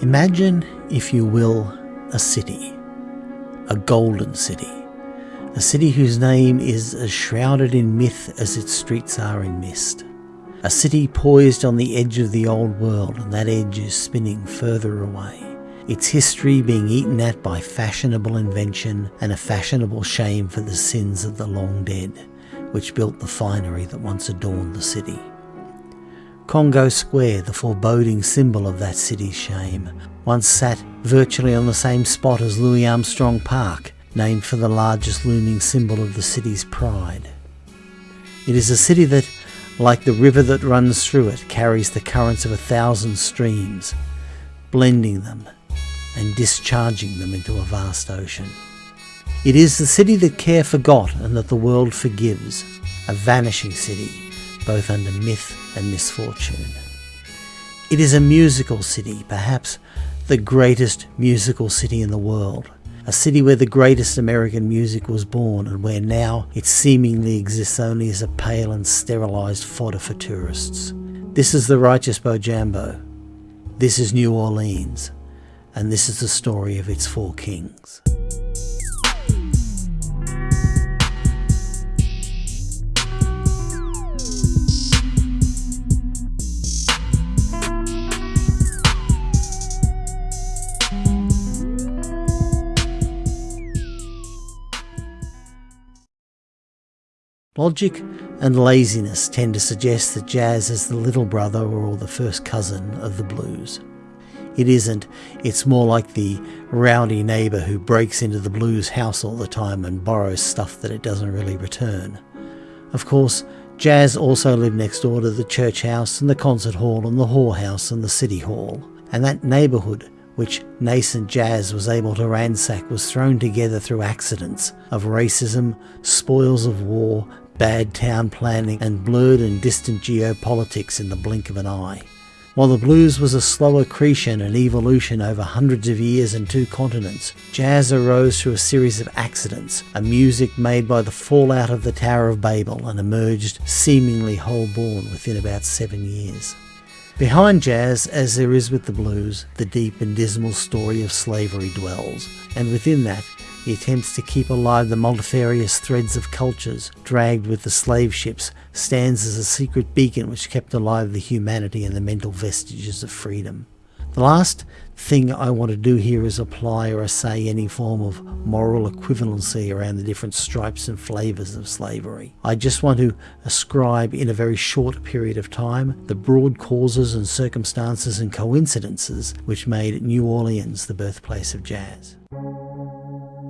Imagine, if you will, a city, a golden city, a city whose name is as shrouded in myth as its streets are in mist. A city poised on the edge of the old world, and that edge is spinning further away. Its history being eaten at by fashionable invention and a fashionable shame for the sins of the long dead, which built the finery that once adorned the city. Congo Square, the foreboding symbol of that city's shame, once sat virtually on the same spot as Louis Armstrong Park, named for the largest looming symbol of the city's pride. It is a city that, like the river that runs through it, carries the currents of a thousand streams, blending them and discharging them into a vast ocean. It is the city that care forgot and that the world forgives, a vanishing city, both under myth and misfortune. It is a musical city, perhaps the greatest musical city in the world, a city where the greatest American music was born and where now it seemingly exists only as a pale and sterilised fodder for tourists. This is the righteous Bojambo. This is New Orleans. And this is the story of its four kings. Logic and laziness tend to suggest that jazz is the little brother or the first cousin of the blues. It isn't, it's more like the rowdy neighbour who breaks into the blues house all the time and borrows stuff that it doesn't really return. Of course, jazz also lived next door to the church house and the concert hall and the whorehouse and the city hall. And that neighbourhood which nascent jazz was able to ransack was thrown together through accidents of racism, spoils of war, bad town planning, and blurred and distant geopolitics in the blink of an eye. While the blues was a slow accretion and evolution over hundreds of years and two continents, jazz arose through a series of accidents, a music made by the fallout of the Tower of Babel and emerged seemingly whole born within about seven years. Behind jazz, as there is with the blues, the deep and dismal story of slavery dwells, and within that, he attempts to keep alive the multifarious threads of cultures dragged with the slave ships, stands as a secret beacon which kept alive the humanity and the mental vestiges of freedom. The last thing I want to do here is apply or assay any form of moral equivalency around the different stripes and flavours of slavery. I just want to ascribe in a very short period of time the broad causes and circumstances and coincidences which made New Orleans the birthplace of jazz.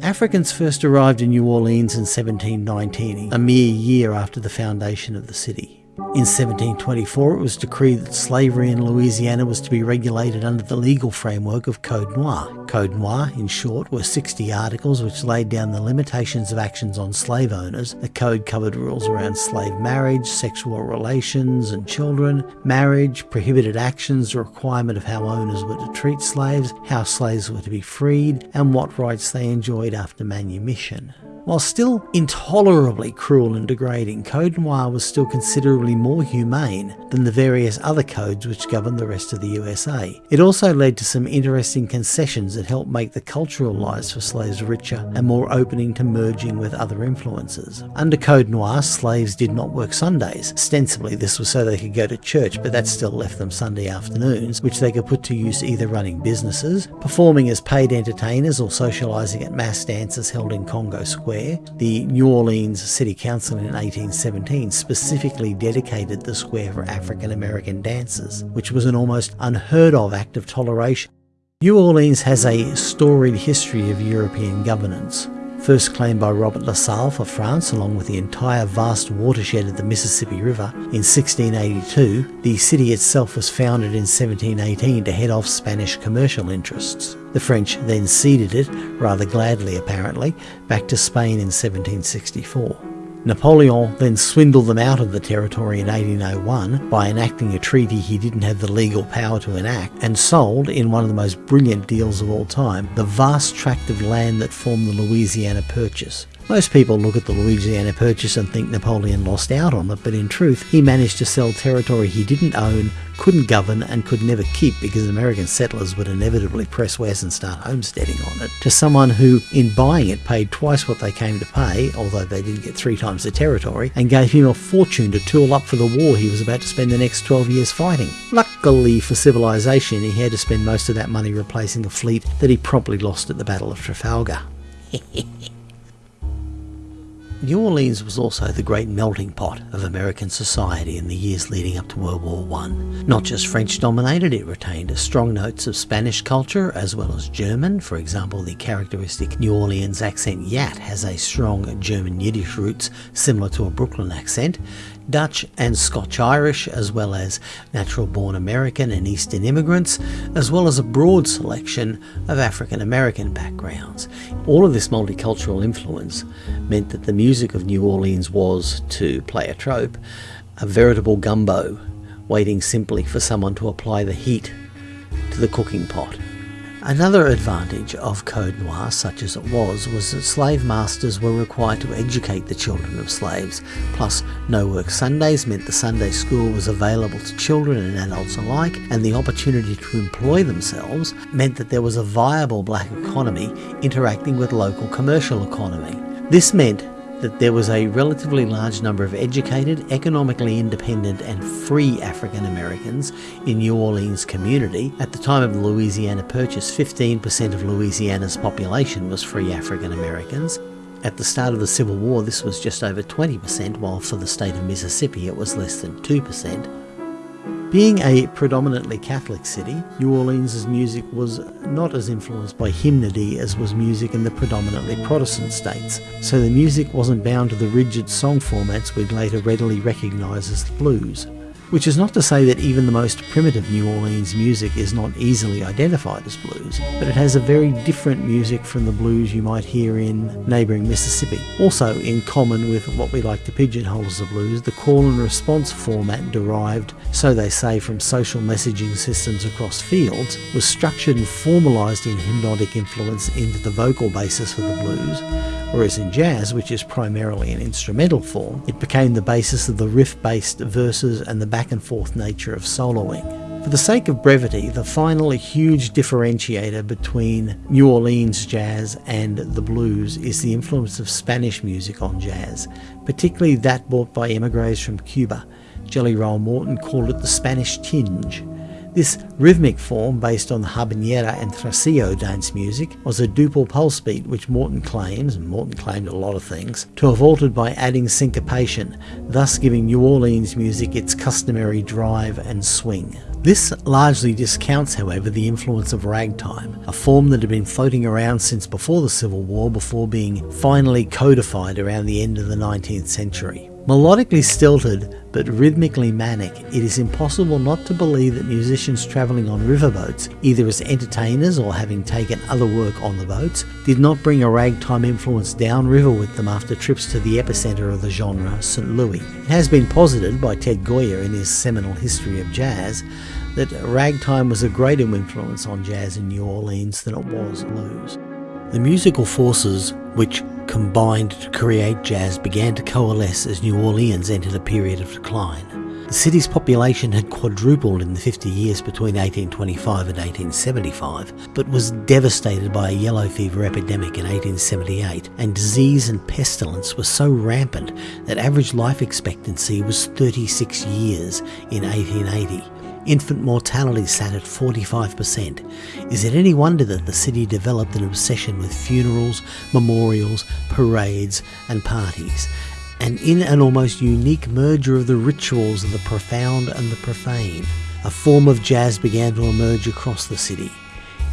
Africans first arrived in New Orleans in 1719, a mere year after the foundation of the city. In 1724, it was decreed that slavery in Louisiana was to be regulated under the legal framework of Code Noir. Code Noir, in short, were 60 articles which laid down the limitations of actions on slave owners. The code covered rules around slave marriage, sexual relations and children, marriage, prohibited actions, the requirement of how owners were to treat slaves, how slaves were to be freed, and what rights they enjoyed after manumission. While still intolerably cruel and degrading, Code Noir was still considerably more humane than the various other codes which governed the rest of the USA. It also led to some interesting concessions that helped make the cultural lives for slaves richer and more opening to merging with other influences. Under Code Noir, slaves did not work Sundays. Ostensibly, this was so they could go to church, but that still left them Sunday afternoons, which they could put to use either running businesses, performing as paid entertainers, or socialising at mass dances held in Congo Square the New Orleans City Council in 1817 specifically dedicated the square for African American dancers, which was an almost unheard of act of toleration. New Orleans has a storied history of European governance. First claimed by Robert La Salle for France along with the entire vast watershed of the Mississippi River in 1682, the city itself was founded in 1718 to head off Spanish commercial interests. The French then ceded it, rather gladly apparently, back to Spain in 1764. Napoleon then swindled them out of the territory in 1801 by enacting a treaty he didn't have the legal power to enact and sold, in one of the most brilliant deals of all time, the vast tract of land that formed the Louisiana Purchase, Most people look at the Louisiana Purchase and think Napoleon lost out on it, but in truth, he managed to sell territory he didn't own, couldn't govern, and could never keep because American settlers would inevitably press west and start homesteading on it, to someone who, in buying it, paid twice what they came to pay, although they didn't get three times the territory, and gave him a fortune to tool up for the war he was about to spend the next 12 years fighting. Luckily for civilization, he had to spend most of that money replacing a fleet that he promptly lost at the Battle of Trafalgar. New Orleans was also the great melting pot of American society in the years leading up to World War I. Not just French dominated, it retained strong notes of Spanish culture as well as German. For example, the characteristic New Orleans accent yat has a strong German Yiddish roots similar to a Brooklyn accent. Dutch and Scotch Irish, as well as natural born American and Eastern immigrants, as well as a broad selection of African American backgrounds. All of this multicultural influence meant that the music of New Orleans was, to play a trope, a veritable gumbo, waiting simply for someone to apply the heat to the cooking pot. Another advantage of Code Noir, such as it was, was that slave masters were required to educate the children of slaves. Plus, no work Sundays meant the Sunday school was available to children and adults alike, and the opportunity to employ themselves meant that there was a viable black economy interacting with local commercial economy. This meant that there was a relatively large number of educated, economically independent, and free African Americans in New Orleans community. At the time of the Louisiana Purchase, 15% of Louisiana's population was free African Americans. At the start of the Civil War, this was just over 20%, while for the state of Mississippi it was less than 2%. Being a predominantly Catholic city, New Orleans' music was not as influenced by hymnody as was music in the predominantly Protestant states, so the music wasn't bound to the rigid song formats we'd later readily recognise as the blues. Which is not to say that even the most primitive New Orleans music is not easily identified as blues, but it has a very different music from the blues you might hear in neighbouring Mississippi. Also, in common with what we like to pigeonhole as the blues, the call and response format derived, so they say, from social messaging systems across fields, was structured and formalised in hypnotic influence into the vocal basis for the blues, whereas in jazz, which is primarily an instrumental form, it became the basis of the riff-based verses and the back and forth nature of soloing. For the sake of brevity, the final huge differentiator between New Orleans jazz and the blues is the influence of Spanish music on jazz, particularly that brought by emigres from Cuba. Jelly Roll Morton called it the Spanish tinge. This rhythmic form, based on the habanera and tresillo dance music, was a duple pulse beat which Morton claims, and Morton claimed a lot of things, to have altered by adding syncopation, thus giving New Orleans music its customary drive and swing. This largely discounts, however, the influence of ragtime, a form that had been floating around since before the Civil War before being finally codified around the end of the 19th century. Melodically stilted but rhythmically manic, it is impossible not to believe that musicians travelling on riverboats, either as entertainers or having taken other work on the boats, did not bring a ragtime influence downriver with them after trips to the epicenter of the genre, St. Louis. It has been posited by Ted Gioia in his seminal History of Jazz that ragtime was a greater influence on jazz in New Orleans than it was blues. The musical forces which combined to create jazz began to coalesce as New Orleans entered a period of decline. The city's population had quadrupled in the 50 years between 1825 and 1875, but was devastated by a yellow fever epidemic in 1878, and disease and pestilence were so rampant that average life expectancy was 36 years in 1880 infant mortality sat at 45%. Is it any wonder that the city developed an obsession with funerals, memorials, parades, and parties? And in an almost unique merger of the rituals of the profound and the profane, a form of jazz began to emerge across the city.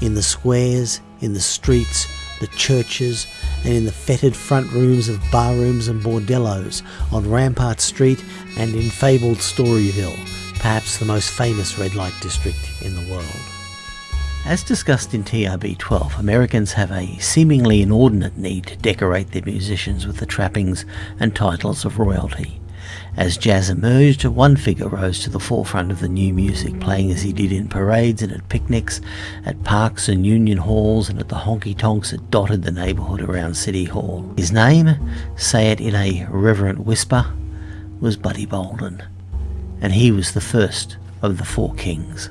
In the squares, in the streets, the churches, and in the fetid front rooms of barrooms and bordellos on Rampart Street and in fabled Storyville perhaps the most famous red light district in the world. As discussed in TRB 12, Americans have a seemingly inordinate need to decorate their musicians with the trappings and titles of royalty. As jazz emerged, one figure rose to the forefront of the new music, playing as he did in parades and at picnics, at parks and union halls, and at the honky tonks that dotted the neighbourhood around City Hall. His name, say it in a reverent whisper, was Buddy Bolden, and he was the first of the four kings.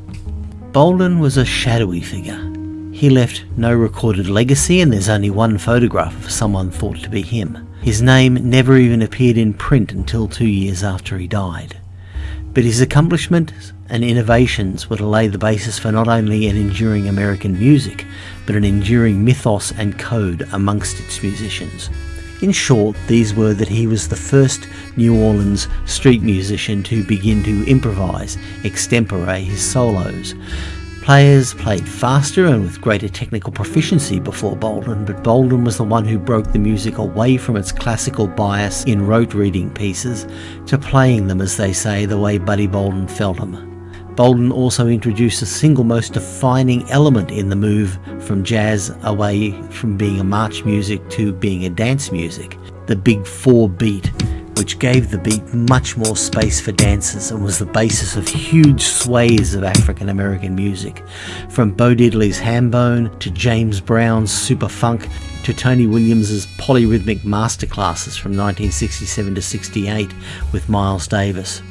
Bolden was a shadowy figure. He left no recorded legacy, and there's only one photograph of someone thought to be him. His name never even appeared in print until two years after he died. But his accomplishments and innovations were to lay the basis for not only an enduring American music, but an enduring mythos and code amongst its musicians. In short, these were that he was the first New Orleans street musician to begin to improvise extempore his solos, Players played faster and with greater technical proficiency before Bolden, but Bolden was the one who broke the music away from its classical bias in rote reading pieces to playing them, as they say, the way Buddy Bolden felt them. Bolden also introduced the single most defining element in the move from jazz away from being a march music to being a dance music, the big four beat which gave the beat much more space for dancers and was the basis of huge swathes of African American music, from Bo Diddley's Hambone to James Brown's Super Funk to Tony Williams's polyrhythmic masterclasses from 1967 to 68 with Miles Davis.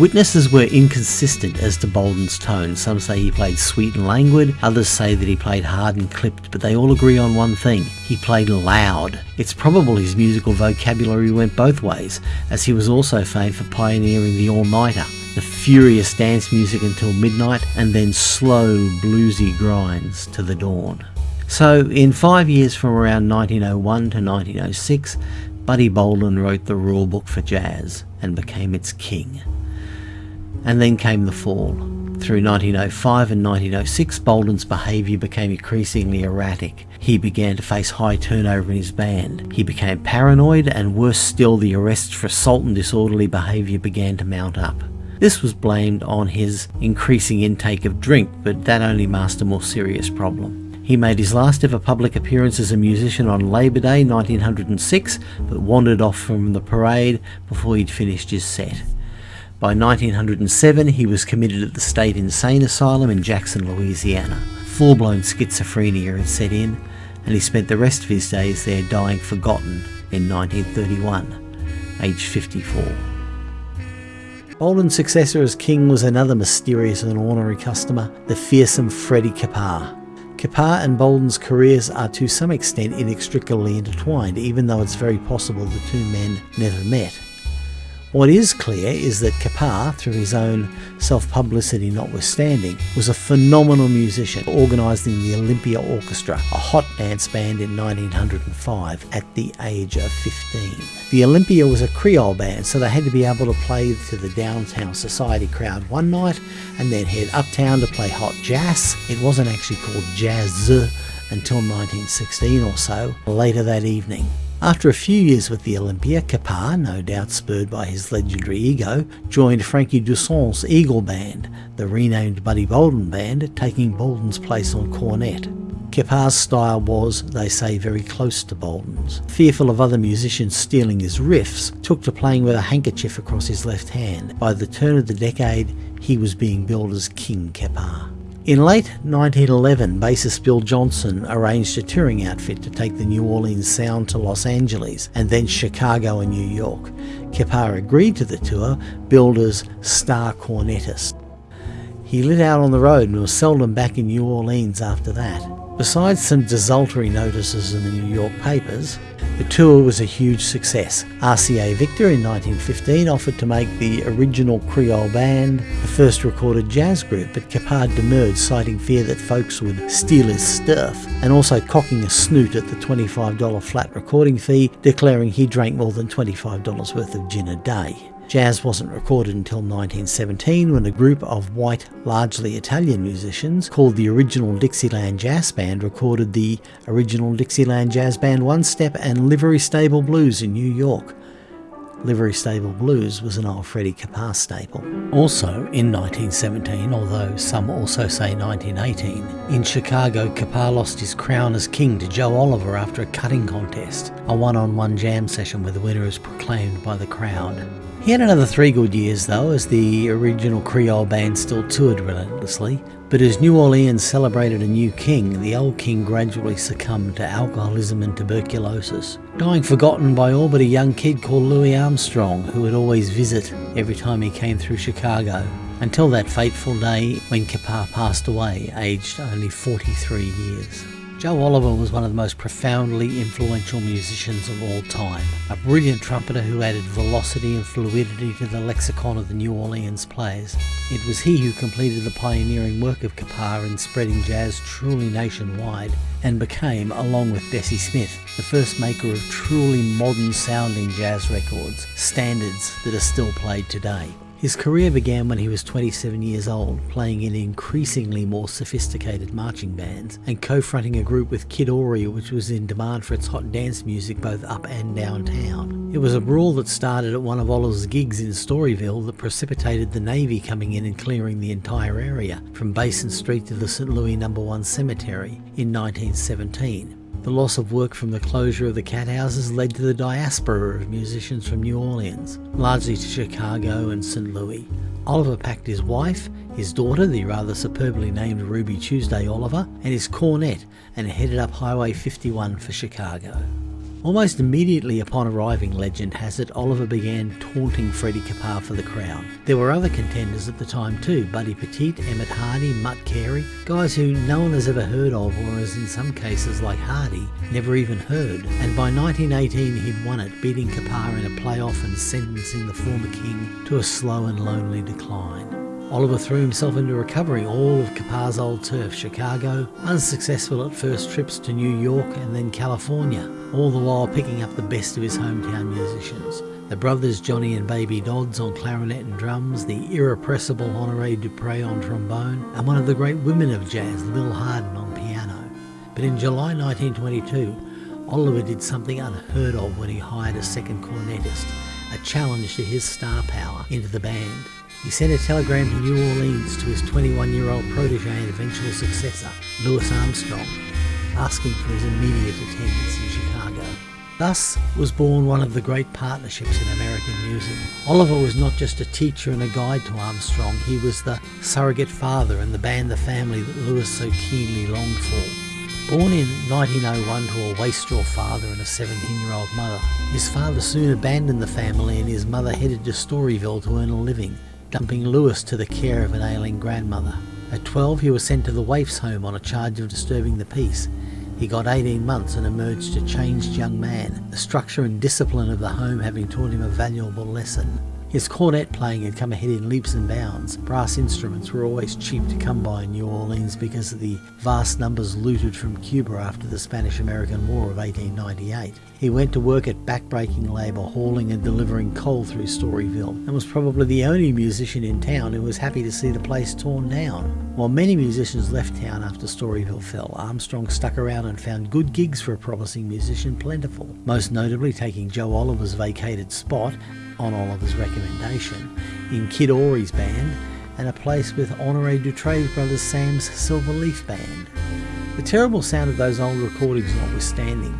Witnesses were inconsistent as to Bolden's tone. Some say he played sweet and languid, others say that he played hard and clipped, but they all agree on one thing he played loud. It's probable his musical vocabulary went both ways, as he was also famed for pioneering the all nighter, the furious dance music until midnight, and then slow, bluesy grinds to the dawn. So, in five years from around 1901 to 1906, Buddy Bolden wrote the rulebook for jazz and became its king. And then came the fall. Through 1905 and 1906, Bolden's behaviour became increasingly erratic. He began to face high turnover in his band. He became paranoid, and worse still, the arrests for assault and disorderly behaviour began to mount up. This was blamed on his increasing intake of drink, but that only masked a more serious problem. He made his last ever public appearance as a musician on Labor Day 1906, but wandered off from the parade before he'd finished his set. By 1907, he was committed at the State Insane Asylum in Jackson, Louisiana. Full blown schizophrenia had set in, and he spent the rest of his days there dying forgotten in 1931, aged 54. Bolden's successor as king was another mysterious and ornery customer, the fearsome Freddie Keppard. Keppard and Bolden's careers are to some extent inextricably intertwined, even though it's very possible the two men never met. What is clear is that Keppard, through his own self-publicity notwithstanding, was a phenomenal musician, organising the Olympia Orchestra, a hot dance band in 1905 at the age of 15. The Olympia was a Creole band, so they had to be able to play to the downtown society crowd one night and then head uptown to play hot jazz. It wasn't actually called jazz until 1916 or so, later that evening. After a few years with the Olympia, Keppard, no doubt spurred by his legendary ego, joined Frankie Toussaint's Eagle Band, the renamed Buddy Bolden Band, taking Bolden's place on cornet. Keppard's style was, they say, very close to Bolden's. Fearful of other musicians stealing his riffs, took to playing with a handkerchief across his left hand. By the turn of the decade, he was being billed as King Keppard. In late 1911, bassist Bill Johnson arranged a touring outfit to take the New Orleans sound to Los Angeles and then Chicago and New York. Keppard agreed to the tour, billed as star cornetist. He lit out on the road and was seldom back in New Orleans after that. Besides some desultory notices in the New York papers, the tour was a huge success. RCA Victor in 1915 offered to make the original Creole band the first recorded jazz group, but Keppard demurred, citing fear that folks would steal his stuff, and also cocking a snoot at the $25 flat recording fee, declaring he drank more than $25 worth of gin a day. Jazz wasn't recorded until 1917 when a group of white, largely Italian musicians called the Original Dixieland Jazz Band recorded the Original Dixieland Jazz Band One Step and Livery Stable Blues in New York. Livery Stable Blues was an old Freddie Keppard staple. Also in 1917, although some also say 1918, in Chicago, Keppard lost his crown as king to Joe Oliver after a cutting contest, a one-on-one -on -one jam session where the winner is proclaimed by the crowd. He had another three good years though, as the original Creole band still toured relentlessly. But as New Orleans celebrated a new king, the old king gradually succumbed to alcoholism and tuberculosis, dying forgotten by all but a young kid called Louis Armstrong, who would always visit every time he came through Chicago. Until that fateful day when Keppard passed away, aged only 43 years. Joe Oliver was one of the most profoundly influential musicians of all time, a brilliant trumpeter who added velocity and fluidity to the lexicon of the New Orleans players. It was he who completed the pioneering work of Keppard in spreading jazz truly nationwide and became, along with Bessie Smith, the first maker of truly modern sounding jazz records, standards that are still played today. His career began when he was 27 years old, playing in increasingly more sophisticated marching bands and co-fronting a group with Kid Ory which was in demand for its hot dance music both up and downtown. It was a brawl that started at one of Oliver's gigs in Storyville that precipitated the Navy coming in and clearing the entire area, from Basin Street to the St. Louis No. 1 Cemetery in 1917. The loss of work from the closure of the cat houses led to the diaspora of musicians from New Orleans, largely to Chicago and St. Louis. Oliver packed his wife, his daughter, the rather superbly named Ruby Tuesday Oliver, and his cornet and headed up Highway 51 for Chicago. Almost immediately upon arriving, legend has it, Oliver began taunting Freddie Keppard for the crown. There were other contenders at the time too, Buddy Petit, Emmett Hardy, Mutt Carey, guys who no one has ever heard of or as in some cases like Hardy, never even heard. And by 1918 he'd won it, beating Keppard in a playoff and sentencing the former king to a slow and lonely decline. Oliver threw himself into recovery all of Keppard's old turf, Chicago, unsuccessful at first trips to New York and then California, all the while picking up the best of his hometown musicians. The brothers Johnny and Baby Dodds on clarinet and drums, the irrepressible Honoré Dutrey on trombone, and one of the great women of jazz, Lil Hardin on piano. But in July 1922, Oliver did something unheard of when he hired a second cornetist, a challenge to his star power into the band. He sent a telegram to New Orleans to his 21-year-old protege and eventual successor, Louis Armstrong, asking for his immediate attendance in Chicago. Thus was born one of the great partnerships in American music. Oliver was not just a teacher and a guide to Armstrong, he was the surrogate father and the band the family that Louis so keenly longed for. Born in 1901 to a wastrel father and a 17-year-old mother, his father soon abandoned the family and his mother headed to Storyville to earn a living, dumping Louis to the care of an ailing grandmother. At 12 he was sent to the waif's home on a charge of disturbing the peace. He got 18 months and emerged a changed young man, the structure and discipline of the home having taught him a valuable lesson. His cornet playing had come ahead in leaps and bounds. Brass instruments were always cheap to come by in New Orleans because of the vast numbers looted from Cuba after the Spanish-American War of 1898. He went to work at backbreaking labour hauling and delivering coal through Storyville and was probably the only musician in town who was happy to see the place torn down. While many musicians left town after Storyville fell, Armstrong stuck around and found good gigs for a promising musician plentiful, most notably taking Joe Oliver's vacated spot on Oliver's recommendation, in Kid Ory's band, and a place with Honoré Dutrey's brothers Sam's Silver Leaf Band. The terrible sound of those old recordings notwithstanding,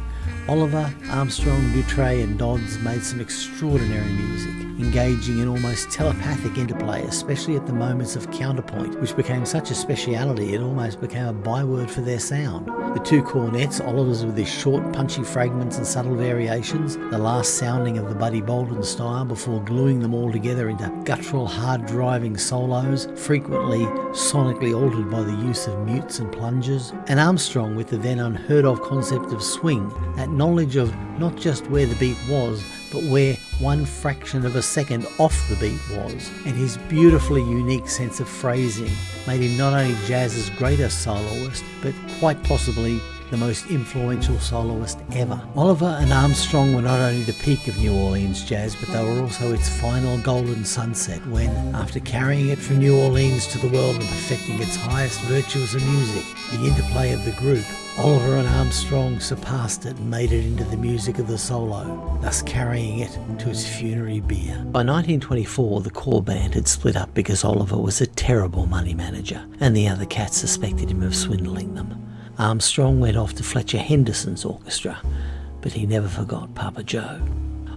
Oliver, Armstrong, Dutrey and Dodds made some extraordinary music, engaging in almost telepathic interplay, especially at the moments of counterpoint, which became such a speciality it almost became a byword for their sound. The two cornets, Oliver's with his short, punchy fragments and subtle variations, the last sounding of the Buddy Bolden style before gluing them all together into guttural, hard-driving solos, frequently sonically altered by the use of mutes and plungers, and Armstrong with the then unheard of concept of swing, that knowledge of not just where the beat was, but where one fraction of a second off the beat was, and his beautifully unique sense of phrasing made him not only jazz's greatest soloist, but quite possibly the most influential soloist ever. Oliver and Armstrong were not only the peak of New Orleans jazz, but they were also its final golden sunset when, after carrying it from New Orleans to the world and perfecting its highest virtues of music, the interplay of the group, Oliver and Armstrong surpassed it and made it into the music of the solo, thus carrying it to its funerary bier. By 1924, the core band had split up because Oliver was a terrible money manager, and the other cats suspected him of swindling them. Um, Armstrong went off to Fletcher Henderson's orchestra, but he never forgot Papa Joe.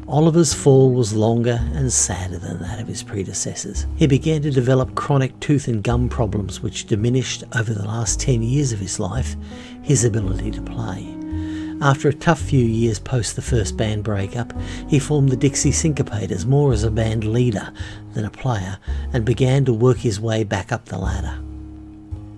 Oliver's fall was longer and sadder than that of his predecessors. He began to develop chronic tooth and gum problems which diminished over the last 10 years of his life his ability to play. After a tough few years post the first band breakup, he formed the Dixie Syncopators more as a band leader than a player and began to work his way back up the ladder.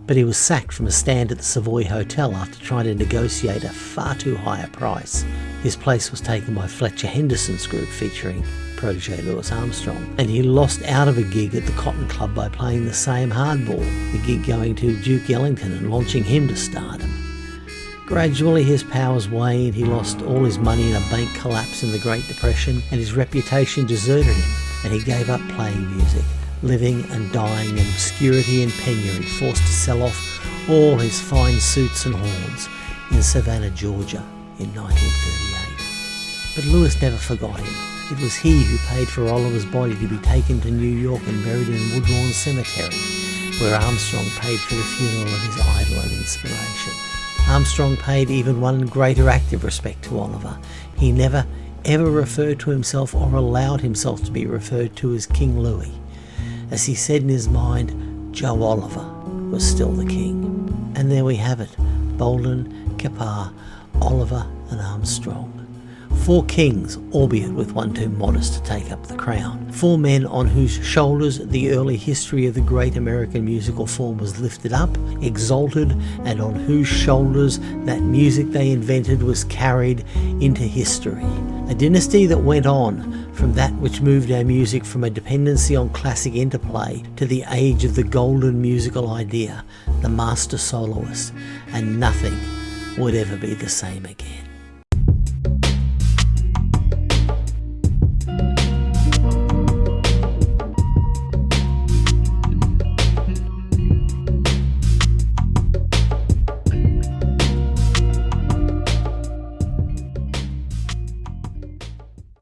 But he was sacked from a stand at the Savoy Hotel after trying to negotiate a far too high a price. His place was taken by Fletcher Henderson's group featuring protege Louis Armstrong, and he lost out of a gig at the Cotton Club by playing the same hardball, the gig going to Duke Ellington and launching him to stardom. Gradually, his powers waned, he lost all his money in a bank collapse in the Great Depression, and his reputation deserted him, and he gave up playing music, living and dying in obscurity and penury, forced to sell off all his fine suits and horns in Savannah, Georgia in 1938. But Louis never forgot him. It was he who paid for Oliver's body to be taken to New York and buried in Woodlawn Cemetery, where Armstrong paid for the funeral of his idol and inspiration. Armstrong paid even one greater act of respect to Oliver. He never ever referred to himself or allowed himself to be referred to as King Louis. As he said in his mind, Joe Oliver was still the king. And there we have it Bolden, Keppard, Oliver, and Armstrong. Four kings, albeit with one too modest to take up the crown. Four men on whose shoulders the early history of the great American musical form was lifted up, exalted, and on whose shoulders that music they invented was carried into history. A dynasty that went on from that which moved our music from a dependency on classic interplay to the age of the golden musical idea, the master soloist, and nothing would ever be the same again.